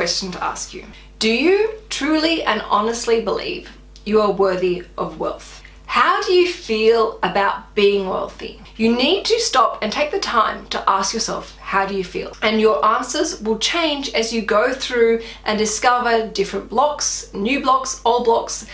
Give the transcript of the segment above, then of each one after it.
question to ask you. Do you truly and honestly believe you are worthy of wealth? How do you feel about being wealthy? You need to stop and take the time to ask yourself, how do you feel? And your answers will change as you go through and discover different blocks, new blocks, old blocks,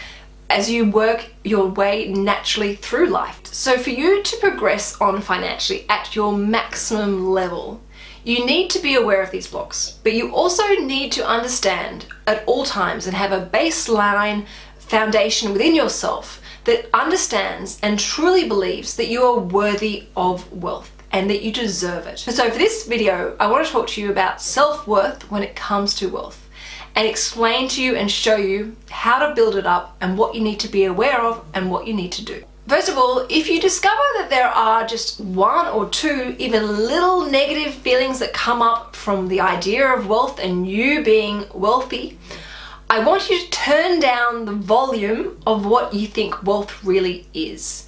as you work your way naturally through life. So for you to progress on financially at your maximum level, you need to be aware of these blocks, but you also need to understand at all times and have a baseline foundation within yourself that understands and truly believes that you are worthy of wealth and that you deserve it. So for this video, I want to talk to you about self-worth when it comes to wealth and explain to you and show you how to build it up and what you need to be aware of and what you need to do. First of all, if you discover that there are just one or two even little negative feelings that come up from the idea of wealth and you being wealthy, I want you to turn down the volume of what you think wealth really is.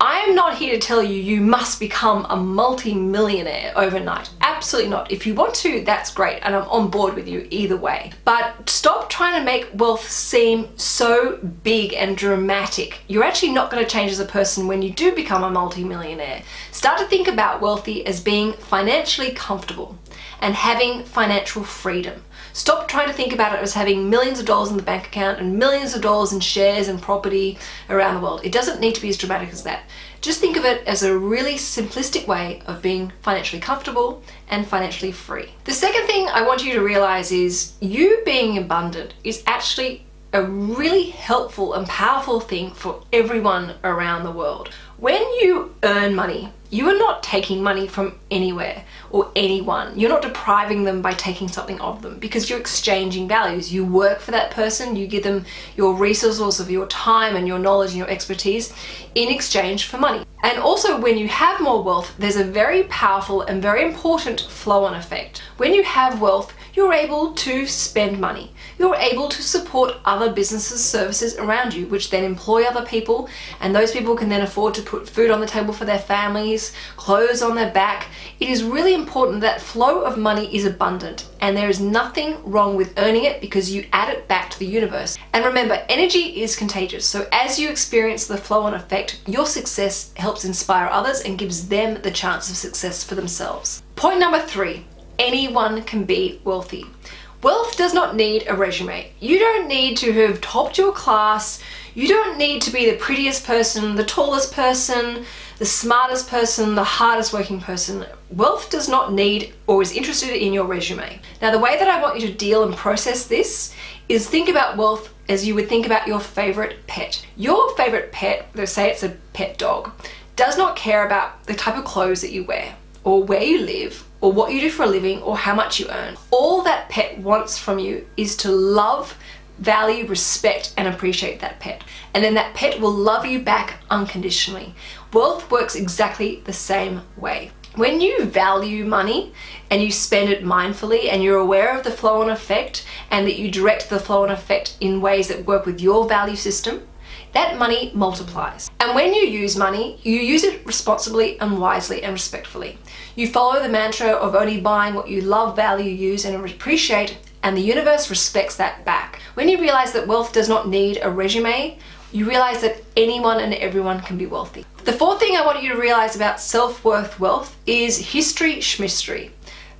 I am not here to tell you you must become a multi-millionaire overnight. Absolutely not. If you want to, that's great and I'm on board with you either way. But stop trying to make wealth seem so big and dramatic. You're actually not going to change as a person when you do become a multi-millionaire. Start to think about wealthy as being financially comfortable and having financial freedom. Stop trying to think about it as having millions of dollars in the bank account and millions of dollars in shares and property around the world. It doesn't need to be as dramatic as that. Just think of it as a really simplistic way of being financially comfortable and financially free. The second thing I want you to realize is you being abundant is actually a really helpful and powerful thing for everyone around the world. When you earn money, you are not taking money from anywhere or anyone. You're not depriving them by taking something of them because you're exchanging values. You work for that person, you give them your resources of your time and your knowledge and your expertise in exchange for money. And also when you have more wealth, there's a very powerful and very important flow-on effect. When you have wealth, you're able to spend money. You're able to support other businesses, services around you, which then employ other people, and those people can then afford to put food on the table for their families, clothes on their back. It is really important that flow of money is abundant, and there is nothing wrong with earning it because you add it back to the universe. And remember, energy is contagious, so as you experience the flow-on effect, your success helps inspire others and gives them the chance of success for themselves. Point number three, anyone can be wealthy. Wealth does not need a resume. You don't need to have topped your class. You don't need to be the prettiest person, the tallest person, the smartest person, the hardest working person. Wealth does not need or is interested in your resume. Now the way that I want you to deal and process this is think about wealth as you would think about your favorite pet. Your favorite pet, let's say it's a pet dog, does not care about the type of clothes that you wear or where you live or what you do for a living or how much you earn. All that pet wants from you is to love, value, respect and appreciate that pet. And then that pet will love you back unconditionally. Wealth works exactly the same way. When you value money and you spend it mindfully and you're aware of the flow-on effect and that you direct the flow-on effect in ways that work with your value system, that money multiplies. And when you use money, you use it responsibly and wisely and respectfully. You follow the mantra of only buying what you love, value, use and appreciate and the universe respects that back. When you realize that wealth does not need a resume, you realize that anyone and everyone can be wealthy. The fourth thing I want you to realize about self-worth wealth is history schmistery.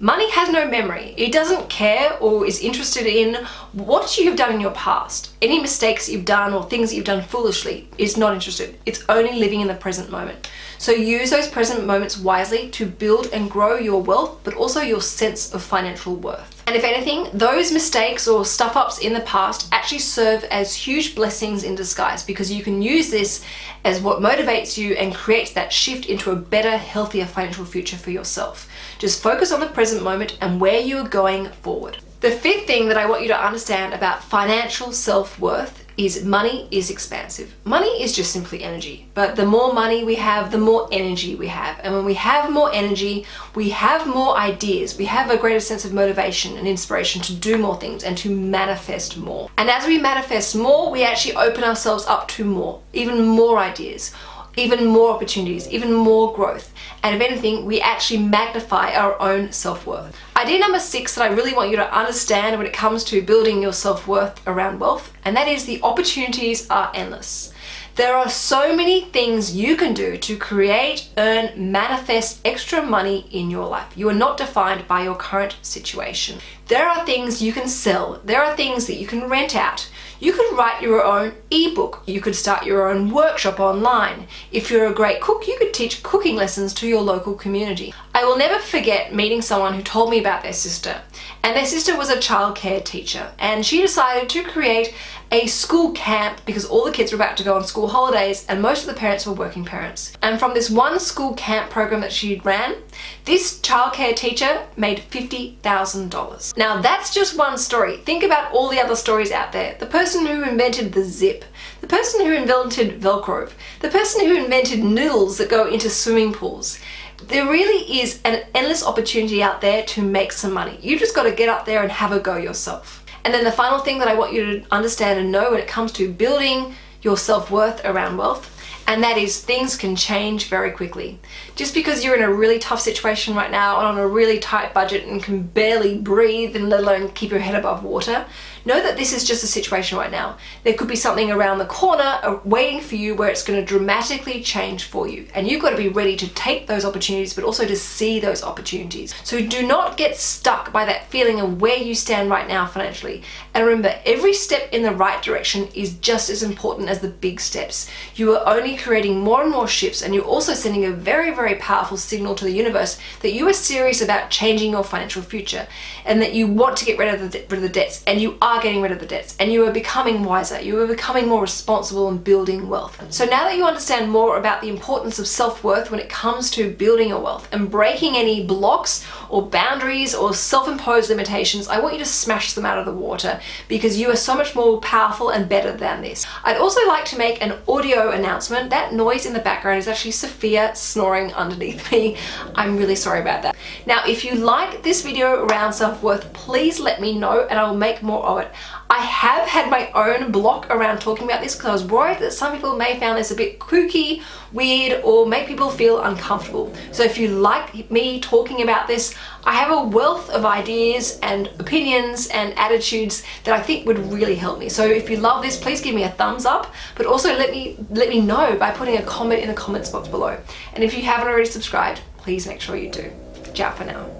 Money has no memory. It doesn't care or is interested in what you have done in your past. Any mistakes you've done or things that you've done foolishly is not interested. It's only living in the present moment. So use those present moments wisely to build and grow your wealth, but also your sense of financial worth. And if anything, those mistakes or stuff ups in the past actually serve as huge blessings in disguise because you can use this as what motivates you and creates that shift into a better, healthier financial future for yourself. Just focus on the present moment and where you are going forward. The fifth thing that I want you to understand about financial self-worth is money is expansive. Money is just simply energy, but the more money we have, the more energy we have. And when we have more energy, we have more ideas. We have a greater sense of motivation and inspiration to do more things and to manifest more. And as we manifest more, we actually open ourselves up to more, even more ideas, even more opportunities, even more growth. And if anything, we actually magnify our own self-worth. Idea number six that I really want you to understand when it comes to building your self-worth around wealth, and that is the opportunities are endless. There are so many things you can do to create, earn, manifest extra money in your life. You are not defined by your current situation. There are things you can sell. There are things that you can rent out. You could write your own ebook. You could start your own workshop online. If you're a great cook, you could teach cooking lessons to your local community. I will never forget meeting someone who told me about their sister. And their sister was a childcare teacher and she decided to create a school camp because all the kids were about to go on school holidays and most of the parents were working parents. And from this one school camp program that she ran, this childcare teacher made $50,000. Now that's just one story. Think about all the other stories out there. The person who invented the zip, the person who invented Velcro, the person who invented noodles that go into swimming pools. There really is an endless opportunity out there to make some money. You just got to get up there and have a go yourself. And then the final thing that I want you to understand and know when it comes to building your self-worth around wealth and that is things can change very quickly. Just because you're in a really tough situation right now and on a really tight budget and can barely breathe and let alone keep your head above water, know that this is just a situation right now. There could be something around the corner uh, waiting for you where it's going to dramatically change for you and you've got to be ready to take those opportunities but also to see those opportunities. So do not get stuck by that feeling of where you stand right now financially and remember every step in the right direction is just as important as the big steps. You are only creating more and more shifts and you're also sending a very, very powerful signal to the universe that you are serious about changing your financial future and that you want to get rid of the, rid of the debts and you are getting rid of the debts and you are becoming wiser, you are becoming more responsible and building wealth. So now that you understand more about the importance of self-worth when it comes to building your wealth and breaking any blocks or boundaries or self-imposed limitations, I want you to smash them out of the water because you are so much more powerful and better than this. I'd also like to make an audio announcement that noise in the background is actually Sophia snoring underneath me. I'm really sorry about that. Now, if you like this video around self-worth, please let me know and I will make more of I have had my own block around talking about this because I was worried that some people may found this a bit kooky, weird, or make people feel uncomfortable. So if you like me talking about this, I have a wealth of ideas and opinions and attitudes that I think would really help me. So if you love this, please give me a thumbs up, but also let me let me know by putting a comment in the comments box below. And if you haven't already subscribed, please make sure you do. Ciao for now.